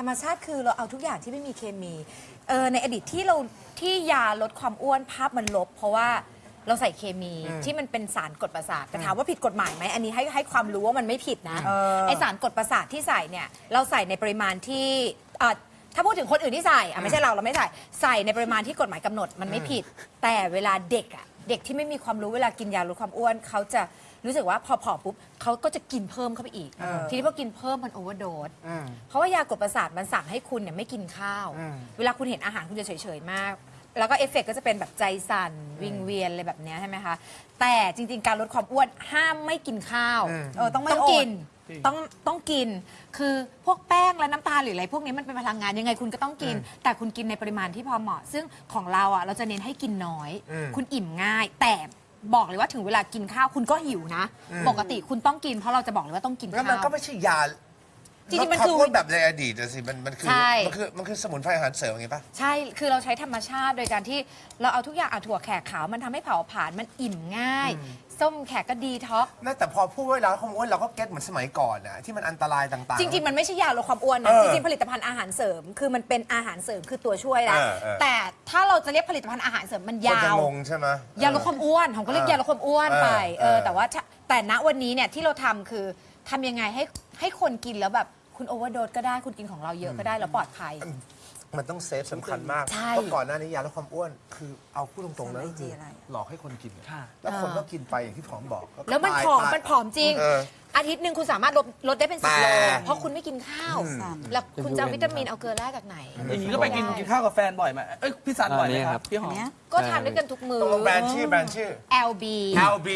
ธรรมชาติคือเราเอาทุกอย่างที่ไม่มีเคมีเออในอดีตที่เราที่ยาลดความอ้วนภาพมันลบ เพราะว่าเราใส่เคมีที่มันเป็นสารกดประสาทแต่ถามว่าผิดกฎหมายไหมอันนี้ให้ให้ความรู้ว่ามันไม่ผิดนะเออไอสารกดประสาทที่ใส่เนี่ยเราใส่ในปริมาณที่อะถ้าพูดถึงคนอื่นที่ใส่อะไม่ใช่เราเราไม่ใส่ใส่ในปริมาณที่กฎหมายกำหนดมันไม่ผิด แต่เวลาเด็กอะ เด็กที่ไม่มีความรู้เวลากินยาลดความอ้วนเขาจะรู้สึกว่าพอผอมปุ๊บเขาก็จะกินเพิ่มเข้าไปอีก เออ ทีนี้พอกินเพิ่มมัน overdose อืมเพราะว่ายากดประสาทมันสั่งให้คุณเนี่ยไม่กินข้าว อืม เวลาคุณเห็นอาหารคุณจะเฉยๆมาก แล้วก็เอฟเฟกต์ก็จะเป็นแบบใจสั่นวิงเวียนอะไรแบบเนี้ยใช่ไหมคะ แต่จริง ๆ การลดความอ้วนห้ามไม่กินข้าวอืม เออต้องไม่ต้องอดกินต้องต้องกิน คือพวกแป้งและน้ำตาลหรืออะไรพวกนี้มันเป็นพลังงานยังไงคุณก็ต้องกิน แต่คุณกินในปริมาณที่พอเหมาะ ซึ่งของเราอะเราจะเน้นให้กินน้อย อืมคุณอิ่มง่าย แต่บอกเลยว่าถึงเวลากินข้าวคุณก็หิวนะปกติคุณต้องกินเพราะเราจะบอกเลยว่าต้องกินแล้วข้าวมันก็ไม่ใช่ยา จริงๆมันคือลดวามอ้วนแบบในอดีตอะสิมันมันคือใช่ มันคือมันคือสมุนไพรอาหารเสริมอย่างงี้ปะ ใช่ คือเราใช้ธรรมชาติโดยการที่เราเอาทุกอย่างเอาถั่วแขกขาวมันทำให้เผาผลาญมันอิ่มง่าย ส้มแขกก็ดีท็อกซ์น่าแต่พอพูดว่าลดความอ้วนเราก็ get เหมือนสมัยก่อนอะที่มันอันตรายต่างๆ จริง ๆ มันไม่ใช่ยาลดความอ้วนนะเออจริงๆผลิตภัณฑ์อาหารเสริม คือมันเป็นอาหารเสริมคือตัวช่วยนะเออเออ แต่ถ้าเราจะเรียกผลิตภัณฑ์อาหารเสริมมันคนยาจะว งงใช่ไหม ยาลดความอ้วนของก็เรียกเออยาลดความอ้วนเออไปเออเออแต่ว่าถ้าแต่ณวันนี้เนี่ยที่เราทำคือทำยังไงให้ให้คนกินแล้วแบบ คุณโอเวอร์โดสก็ได้คุณกินของเราเยอะก็ได้แล้วปลอดภัย มันต้องเซฟสำคัญมาก ใช่เพราะก่อนหน้านี้ยาลดความอ้วน คือเอาพูดตรงๆนะสารก็คือ IG อะไรหลอกให้คนกินค่ะ แล้วคนก็กินไปอย่างที่ผอมบอกก็แล้วมันตายผอมตาย มันผอมจริง เอออาทิตย์หนึ่งคุณสามารถลดลดได้เป็นสิบโลแต่ เพราะคุณไม่กินข้าวอืมแล้วคุณจะเอาวิตามินเอาเกลือแร่จากไหน อย่างนี้ก็ไปกินกินข้าวกับแฟนบ่อยไหมเอ้ยพี่สันบ่อยไหมอ่านี่คครัรับบพี่หอมเนี้ยก็ทานด้วยกันทุกมือตกลงแบรนด์ชื่อแบรนด์ชื่อ LB LB